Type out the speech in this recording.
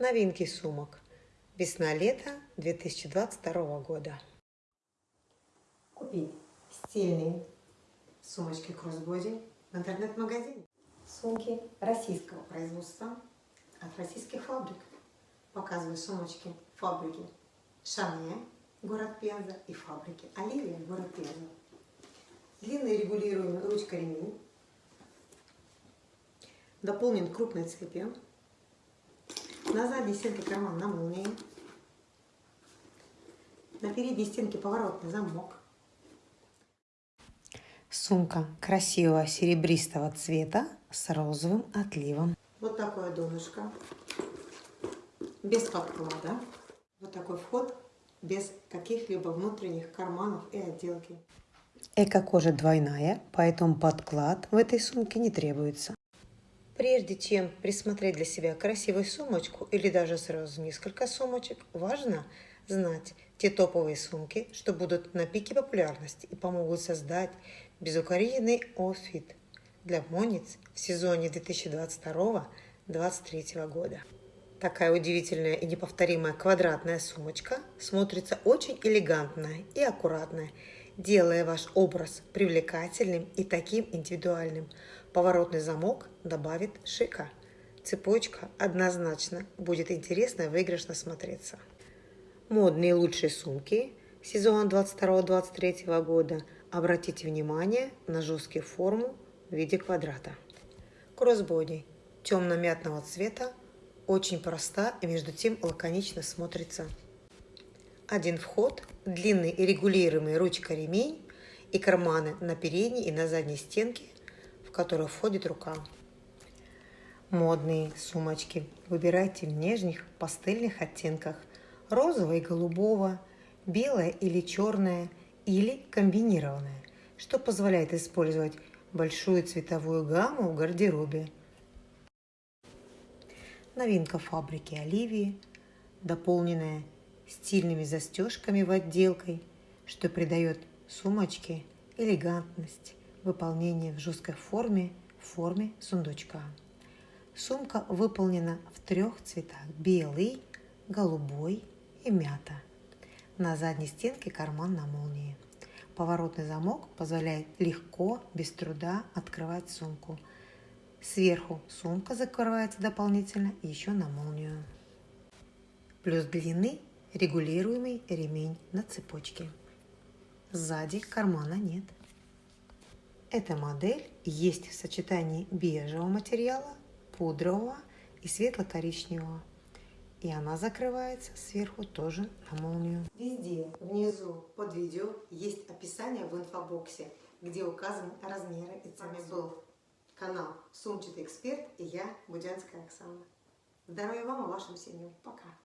Новинки сумок. Весна-лето 2022 года. Купить стильные сумочки кроссбоди в интернет-магазине. Сумки российского производства от российских фабрик. Показываю сумочки фабрики Шане, город Пенза, и фабрики Оливия, город Пенза. Длинный регулируемый ручка-ремень. Дополнен крупной цепью на задней стенке карман на молнии. На передней стенке поворотный замок. Сумка красивого серебристого цвета с розовым отливом. Вот такое донышко. Без подклада. Вот такой вход без каких-либо внутренних карманов и отделки. Эко-кожа двойная, поэтому подклад в этой сумке не требуется. Прежде чем присмотреть для себя красивую сумочку или даже сразу несколько сумочек, важно знать те топовые сумки, что будут на пике популярности и помогут создать безукоризненный офит для модниц в сезоне 2022-2023 года. Такая удивительная и неповторимая квадратная сумочка смотрится очень элегантная и аккуратная, делая ваш образ привлекательным и таким индивидуальным. Поворотный замок добавит шика. Цепочка однозначно будет интересно и выигрышно смотреться. Модные лучшие сумки сезона 22-23 года. Обратите внимание на жесткую форму в виде квадрата. Кроссбоди темно-мятного цвета, очень проста и между тем лаконично смотрится. Один вход, длинный и регулируемый ручка-ремень и карманы на передней и на задней стенке которую входит рука. Модные сумочки выбирайте в нежных пастельных оттенках розового и голубого, белое или черное или комбинированное, что позволяет использовать большую цветовую гамму в гардеробе. Новинка фабрики Оливии, дополненная стильными застежками в отделкой, что придает сумочке элегантность выполнение в жесткой форме в форме сундучка. Сумка выполнена в трех цветах – белый, голубой и мята. На задней стенке карман на молнии. Поворотный замок позволяет легко, без труда открывать сумку. Сверху сумка закрывается дополнительно еще на молнию. Плюс длинный регулируемый ремень на цепочке. Сзади кармана нет. Эта модель есть в сочетании бежевого материала, пудрового и светло-коричневого. И она закрывается сверху тоже на молнию. Везде внизу под видео есть описание в инфобоксе, где указаны размеры и цены. был канал Сумчатый эксперт и я, Будянская Оксана. Здоровья вам и вашим семьям. Пока!